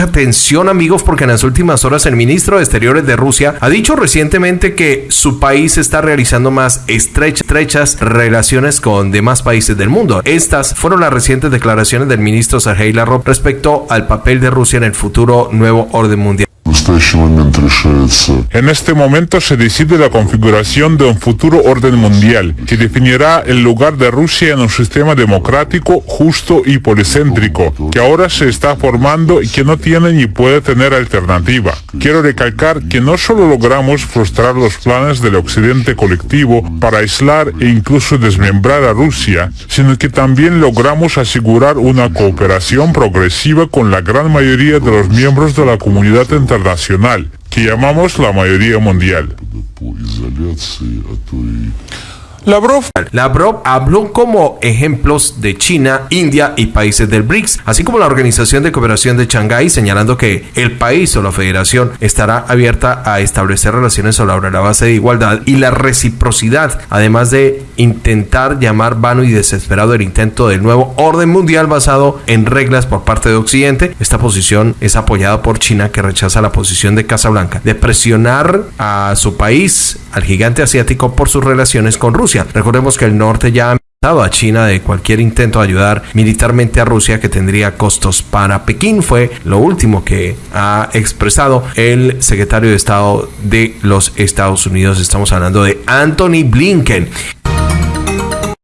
mucha tensión, amigos, porque en las últimas horas el ministro de Exteriores de Rusia ha dicho recientemente que su país está realizando más estrechas relaciones con demás países del mundo. Estas fueron las recientes declaraciones del ministro Sergei Lavrov respecto al papel de Rusia en el futuro nuevo orden mundial. En este momento se decide la configuración de un futuro orden mundial que definirá el lugar de Rusia en un sistema democrático, justo y policéntrico, que ahora se está formando y que no tiene ni puede tener alternativa. Quiero recalcar que no solo logramos frustrar los planes del occidente colectivo para aislar e incluso desmembrar a Rusia, sino que también logramos asegurar una cooperación progresiva con la gran mayoría de los miembros de la comunidad internacional que llamamos la mayoría mundial. Lavrov. Lavrov habló como ejemplos de China, India y países del BRICS, así como la Organización de Cooperación de Shanghái, señalando que el país o la federación estará abierta a establecer relaciones sobre la base de igualdad y la reciprocidad, además de intentar llamar vano y desesperado el intento del nuevo orden mundial basado en reglas por parte de Occidente. Esta posición es apoyada por China, que rechaza la posición de Casablanca de presionar a su país, al gigante asiático, por sus relaciones con Rusia. Recordemos que el norte ya ha amenazado a China de cualquier intento de ayudar militarmente a Rusia que tendría costos para Pekín. Fue lo último que ha expresado el secretario de Estado de los Estados Unidos. Estamos hablando de Anthony Blinken.